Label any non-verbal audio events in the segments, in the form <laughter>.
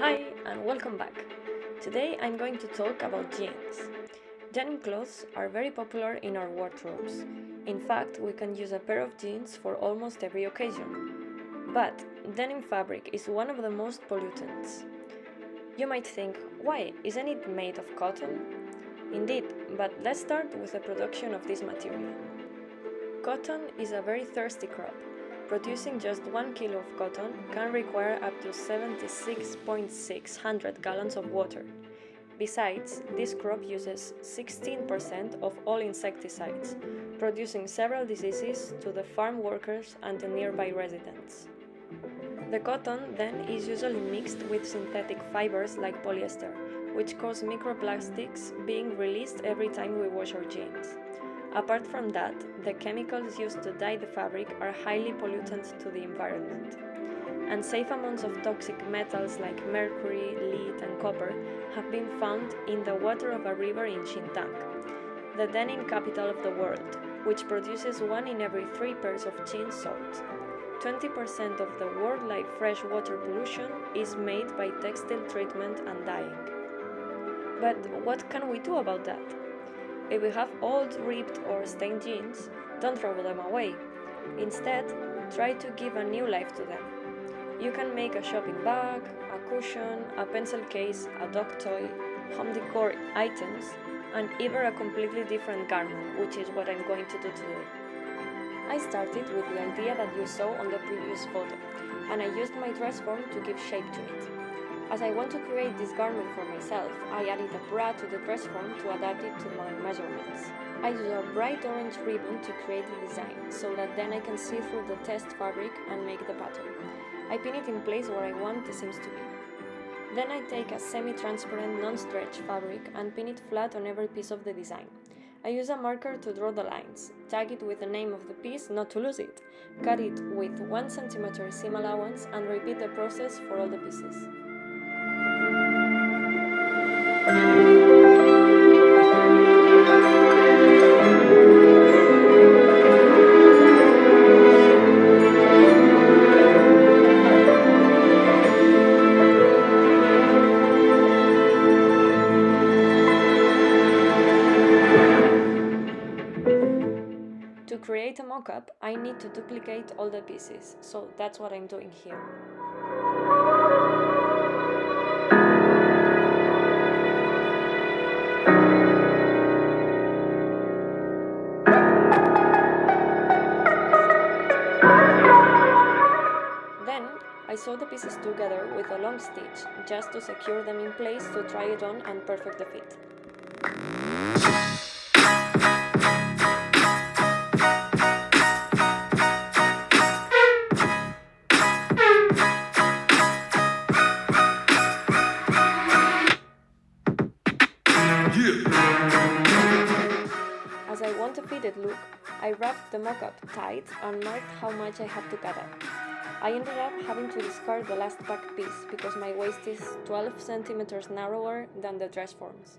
Hi and welcome back. Today I'm going to talk about jeans. Denim clothes are very popular in our wardrobes. In fact, we can use a pair of jeans for almost every occasion. But denim fabric is one of the most pollutants. You might think, why? Isn't it made of cotton? Indeed, but let's start with the production of this material. Cotton is a very thirsty crop Producing just 1 kilo of cotton can require up to 76.600 gallons of water. Besides, this crop uses 16% of all insecticides, producing several diseases to the farm workers and the nearby residents. The cotton then is usually mixed with synthetic fibers like polyester, which cause microplastics being released every time we wash our jeans. Apart from that, the chemicals used to dye the fabric are highly pollutant to the environment. And safe amounts of toxic metals like mercury, lead and copper have been found in the water of a river in Xintang, the denim capital of the world, which produces one in every three pairs of jeans sold. 20% of the worldwide freshwater pollution is made by textile treatment and dyeing. But what can we do about that? If you have old, ripped or stained jeans, don't throw them away. Instead, try to give a new life to them. You can make a shopping bag, a cushion, a pencil case, a dog toy, home decor items, and even a completely different garment, which is what I'm going to do today. I started with the idea that you saw on the previous photo, and I used my dress form to give shape to it. As I want to create this garment for myself, I added a bra to the dress form to adapt it to my measurements. I use a bright orange ribbon to create the design, so that then I can see through the test fabric and make the pattern. I pin it in place where I want the seams to be. Then I take a semi-transparent non-stretch fabric and pin it flat on every piece of the design. I use a marker to draw the lines, tag it with the name of the piece not to lose it, cut it with 1 cm seam allowance and repeat the process for all the pieces. To create a mockup, I need to duplicate all the pieces, so that's what I'm doing here. Sew the pieces together with a long stitch, just to secure them in place to try it on and perfect the fit. As I want a fitted look, I wrapped the mock-up tight and marked how much I have to cut out. I ended up having to discard the last back piece because my waist is 12 centimeters narrower than the dress forms.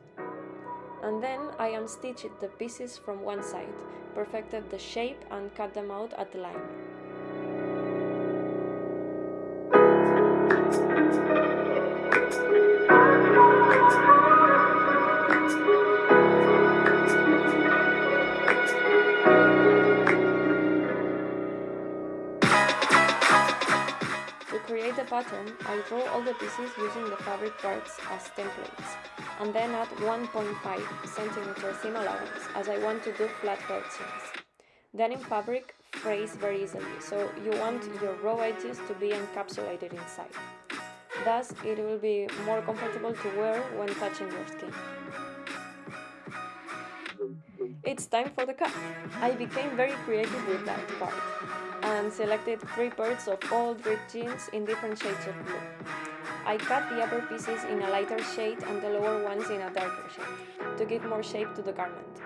And then I unstitched the pieces from one side, perfected the shape and cut them out at the line. Pattern, I draw all the pieces using the fabric parts as templates, and then add 1.5 cm seam allowance, as I want to do flat felt seams. Denim fabric frays very easily, so you want your raw edges to be encapsulated inside. Thus, it will be more comfortable to wear when touching your skin. It's time for the cut! I became very creative with that part and selected three pairs of old ripped jeans in different shades of blue. I cut the upper pieces in a lighter shade and the lower ones in a darker shade, to give more shape to the garment.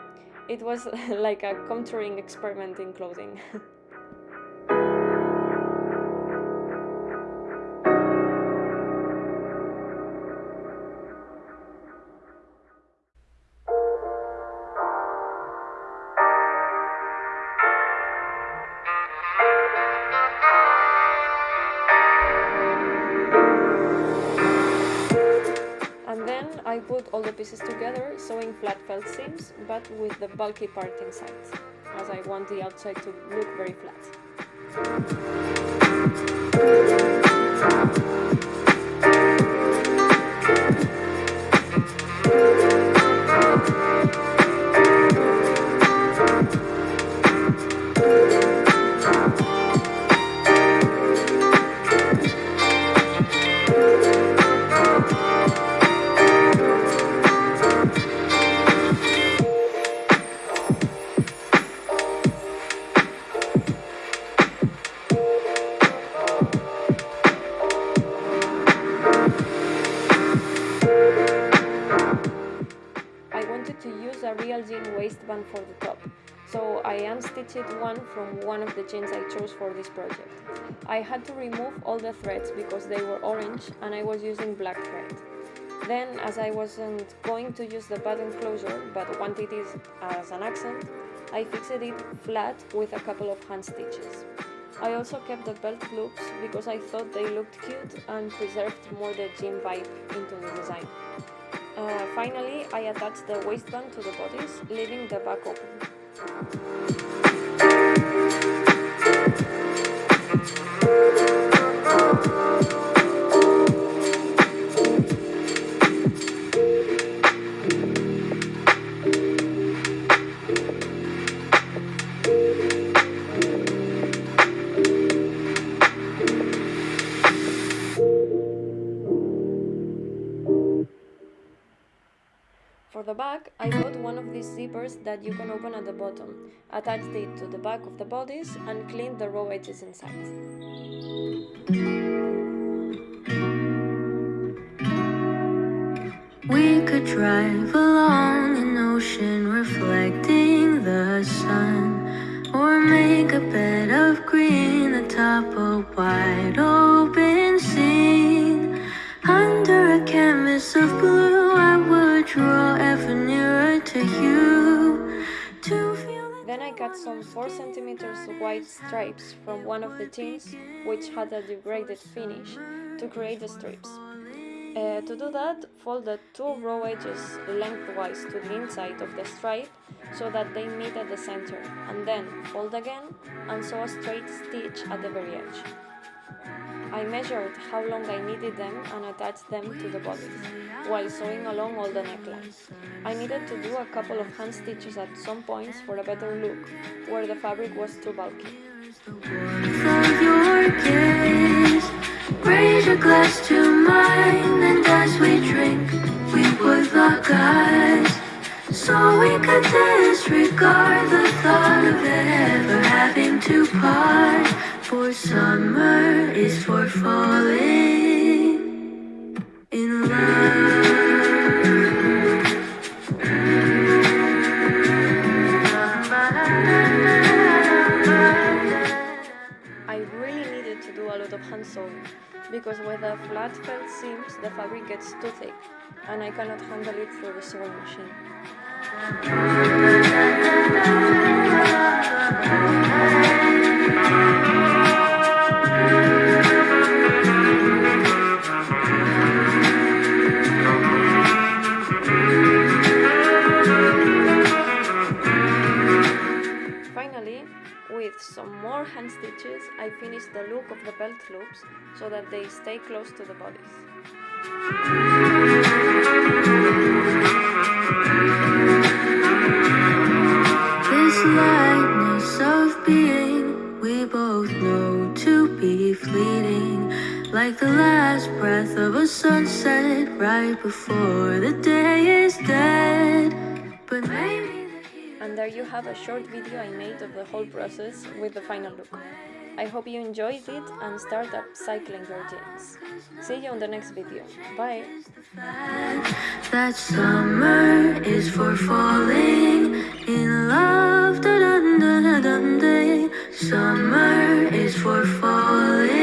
It was <laughs> like a contouring experiment in clothing. <laughs> put all the pieces together sewing flat felt seams but with the bulky part inside, as I want the outside to look very flat. Unstitched one from one of the jeans I chose for this project. I had to remove all the threads because they were orange and I was using black thread. Then, as I wasn't going to use the button closure but wanted it as an accent, I fixed it flat with a couple of hand stitches. I also kept the belt loops because I thought they looked cute and preserved more the jean vibe into the design. Uh, finally, I attached the waistband to the bodice, leaving the back open. For the back, I bought one of these zippers that you can open at the bottom, Attach it to the back of the bodice and clean the raw edges inside. We could drive along an ocean reflecting the sun Or make a bed of green atop a wide open scene Under a canvas of blue cut some 4 cm wide stripes from one of the tins, which had a degraded finish to create the strips. Uh, to do that, fold the two raw edges lengthwise to the inside of the stripe so that they meet at the center, and then fold again and sew a straight stitch at the very edge. I measured how long I needed them and attached them to the bodice, while sewing along all the neckline. I needed to do a couple of hand stitches at some points for a better look, where the fabric was too bulky. Raise a glass to mine And as we drink We would lock eyes So we could disregard The thought of ever having to part For summer is for falling In love I really needed to do a lot of hand sewing because with the flat felt seams the fabric gets too thick and I cannot handle it through the sewing machine. With the look of the belt loops so that they stay close to the bodice. This lightness of being we both know to be fleeting Like the last breath of a sunset right before the day is dead But maybe and there you have a short video I made of the whole process with the final look. I hope you enjoyed it and start upcycling your jeans. See you on the next video. Bye! That summer is for falling in love. Da -da -da Summer is for falling.